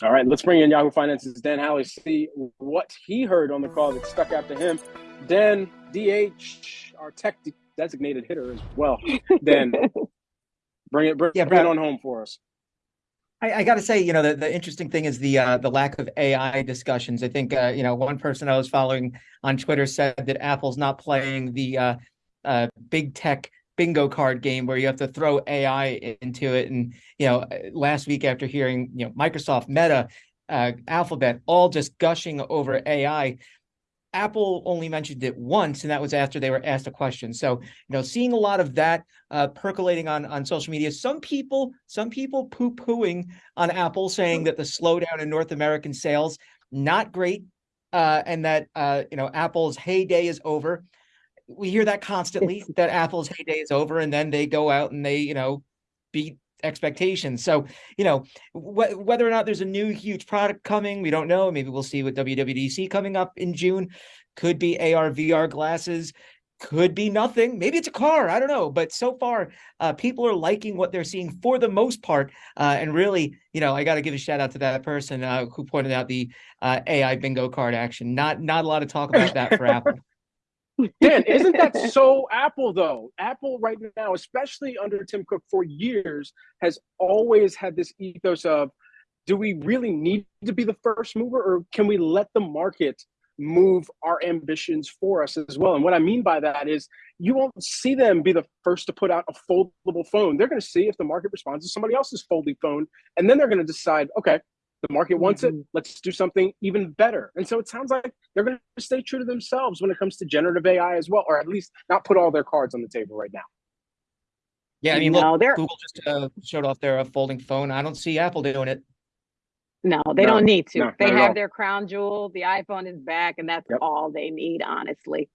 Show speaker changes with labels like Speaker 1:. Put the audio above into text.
Speaker 1: All right, let's bring in Yahoo Finance's Dan Howley, see what he heard on the call that stuck out to him. Dan, DH, our tech designated hitter as well. Dan, bring it, bring, yeah, bring it on home for us.
Speaker 2: I, I got to say, you know, the, the interesting thing is the uh, the lack of AI discussions. I think, uh, you know, one person I was following on Twitter said that Apple's not playing the uh, uh, big tech bingo card game where you have to throw AI into it. And you know, last week after hearing, you know, Microsoft, Meta, uh, Alphabet, all just gushing over AI, Apple only mentioned it once, and that was after they were asked a question. So, you know, seeing a lot of that uh, percolating on on social media. Some people, some people poo pooing on Apple, saying that the slowdown in North American sales not great, uh, and that uh, you know Apple's heyday is over. We hear that constantly that Apple's heyday is over, and then they go out and they you know beat expectations. So, you know, wh whether or not there's a new huge product coming, we don't know. Maybe we'll see with WWDC coming up in June. Could be AR, VR glasses. Could be nothing. Maybe it's a car. I don't know. But so far, uh, people are liking what they're seeing for the most part. Uh, and really, you know, I got to give a shout out to that person uh, who pointed out the uh, AI bingo card action. Not not a lot of talk about that for Apple.
Speaker 1: Dan, isn't that so Apple though? Apple right now, especially under Tim Cook for years, has always had this ethos of do we really need to be the first mover or can we let the market move our ambitions for us as well? And what I mean by that is you won't see them be the first to put out a foldable phone. They're going to see if the market responds to somebody else's folding phone and then they're going to decide, okay, the market wants it. Mm-hmm. Let's do something even better. And so it sounds like they're going to stay true to themselves when it comes to generative AI as well, or at least not put all their cards on the table right now.
Speaker 2: Yeah, I mean, no, look, Google just uh, showed off their uh, folding phone. I don't see Apple doing it.
Speaker 3: No, they no, don't need to. No, they have their crown jewel. The iPhone is back, and that's yep. all they need, honestly.